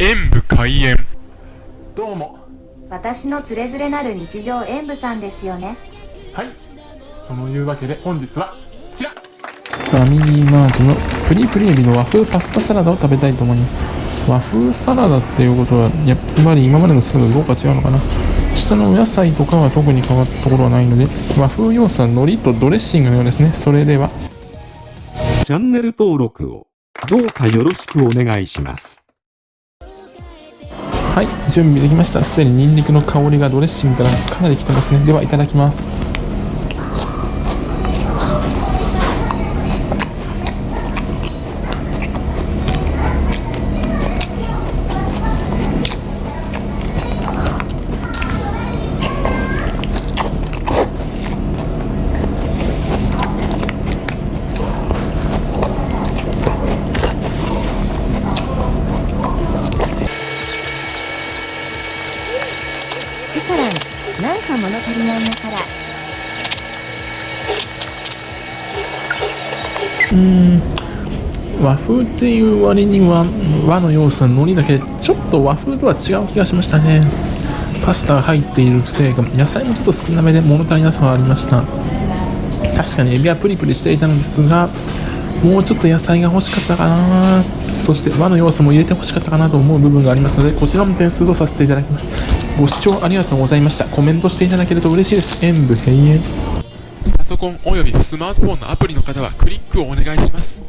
演武開演。どうも。私のつれづれなる日常演舞さんですよね。はい。そのいうわけで本日はこちら。ファミリーマートのプリプリエビの和風パスタサラダを食べたいと思います和風サラダっていうことはやっぱり今までのサラダとどうか違うのかな。下のお野菜とかは特に変わったところはないので和風要素は海苔とドレッシングのようですね。それでは。チャンネル登録をどうかよろしくお願いします。はい準備できました。すでにニンニクの香りがドレッシングからかなりきてますね。ではいただきます。ピカランなんか物足りないのから。うん和風っていう割には和の要素は海苔だけちょっと和風とは違う気がしましたね。パスタが入っているせいか野菜もちょっと少なめで物足りなさはありました。確かにエビはプリプリしていたのですがもうちょっと野菜が欲しかったかな。そして和の要素も入れて欲しかったかなと思う部分がありますのでこちらも点数とさせていただきます。ご視聴ありがとうございました。コメントしていただけると嬉しいです。演武閉園パソコンおよびスマートフォンのアプリの方はクリックをお願いします。